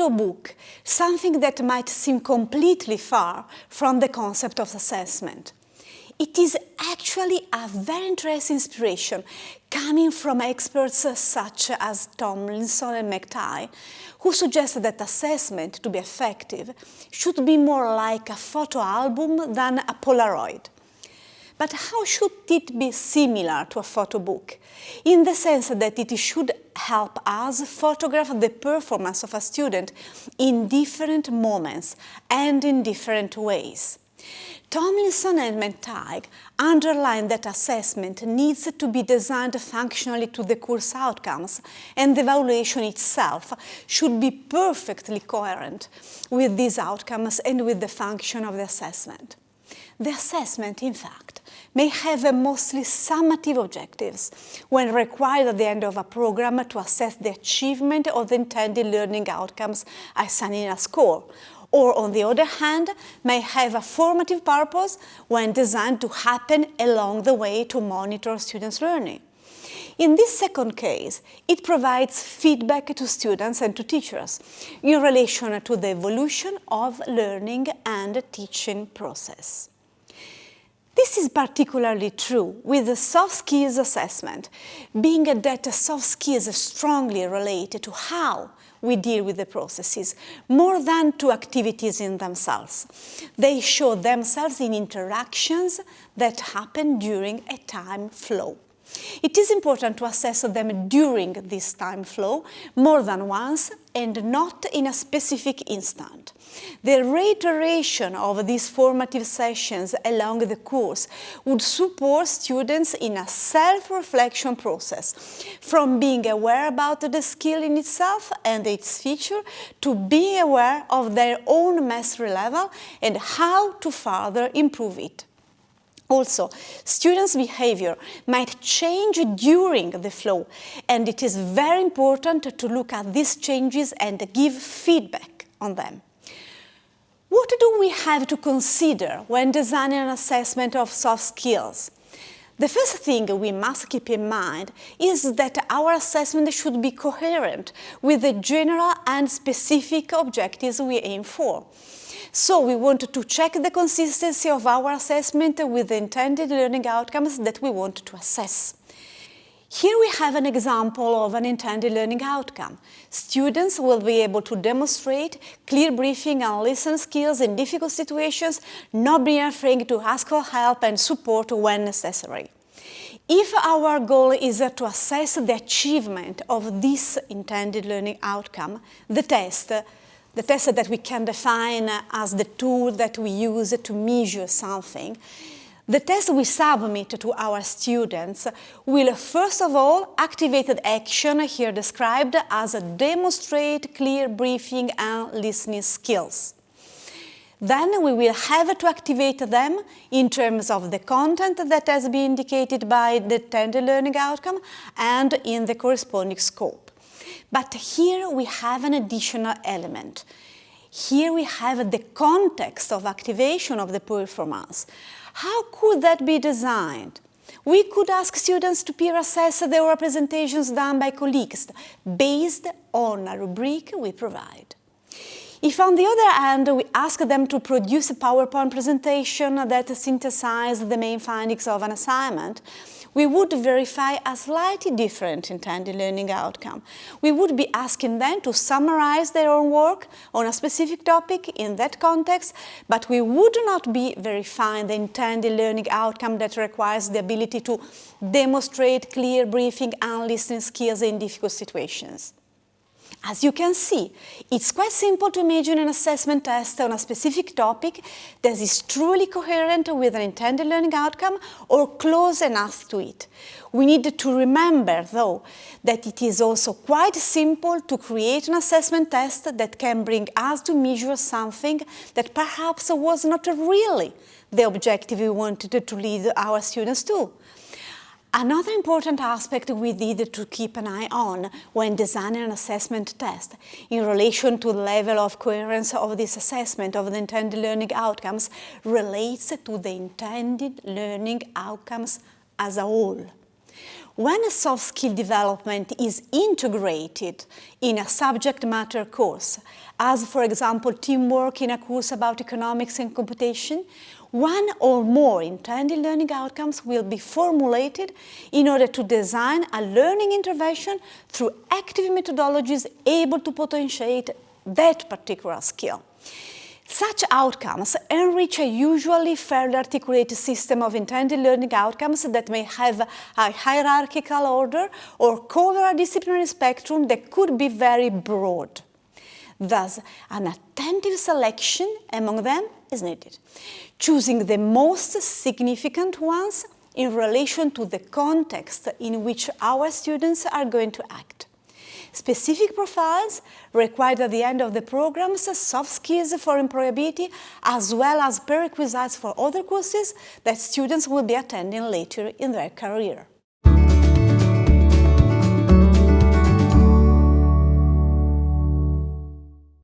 photo book, something that might seem completely far from the concept of assessment. It is actually a very interesting inspiration coming from experts such as Tomlinson and McTighe, who suggested that assessment, to be effective, should be more like a photo album than a Polaroid. But how should it be similar to a photo book? In the sense that it should help us photograph the performance of a student in different moments and in different ways. Tomlinson and McTighe underline that assessment needs to be designed functionally to the course outcomes and the evaluation itself should be perfectly coherent with these outcomes and with the function of the assessment. The assessment, in fact, may have a mostly summative objectives when required at the end of a program to assess the achievement of the intended learning outcomes assigning a score, or on the other hand, may have a formative purpose when designed to happen along the way to monitor students' learning. In this second case, it provides feedback to students and to teachers in relation to the evolution of learning and teaching process. This is particularly true with the soft skills assessment, being that soft skills are strongly related to how we deal with the processes, more than to activities in themselves. They show themselves in interactions that happen during a time flow. It is important to assess them during this time flow more than once and not in a specific instant. The reiteration of these formative sessions along the course would support students in a self-reflection process, from being aware about the skill in itself and its feature to being aware of their own mastery level and how to further improve it. Also, students' behavior might change during the flow, and it is very important to look at these changes and give feedback on them. What do we have to consider when designing an assessment of soft skills? The first thing we must keep in mind is that our assessment should be coherent with the general and specific objectives we aim for. So we want to check the consistency of our assessment with the intended learning outcomes that we want to assess. Here we have an example of an intended learning outcome. Students will be able to demonstrate clear briefing and listening skills in difficult situations, not being afraid to ask for help and support when necessary. If our goal is to assess the achievement of this intended learning outcome, the test the test that we can define as the tool that we use to measure something. The test we submit to our students will first of all activate the action here described as a demonstrate clear briefing and listening skills. Then we will have to activate them in terms of the content that has been indicated by the tender learning outcome and in the corresponding scope. But here we have an additional element. Here we have the context of activation of the performance. How could that be designed? We could ask students to peer assess the representations done by colleagues based on a rubric we provide. If on the other hand we ask them to produce a PowerPoint presentation that synthesizes the main findings of an assignment, we would verify a slightly different intended learning outcome. We would be asking them to summarize their own work on a specific topic in that context, but we would not be verifying the intended learning outcome that requires the ability to demonstrate clear briefing and listening skills in difficult situations. As you can see, it's quite simple to imagine an assessment test on a specific topic that is truly coherent with an intended learning outcome or close enough to it. We need to remember, though, that it is also quite simple to create an assessment test that can bring us to measure something that perhaps was not really the objective we wanted to lead our students to. Another important aspect we need to keep an eye on when designing an assessment test in relation to the level of coherence of this assessment of the intended learning outcomes relates to the intended learning outcomes as a whole. When a soft skill development is integrated in a subject matter course, as for example teamwork in a course about economics and computation, one or more intended learning outcomes will be formulated in order to design a learning intervention through active methodologies able to potentiate that particular skill. Such outcomes enrich a usually fairly articulated system of intended learning outcomes that may have a hierarchical order or cover a disciplinary spectrum that could be very broad. Thus, an attentive selection among them is needed, choosing the most significant ones in relation to the context in which our students are going to act. Specific profiles required at the end of the programs, soft skills for employability, as well as prerequisites for other courses that students will be attending later in their career.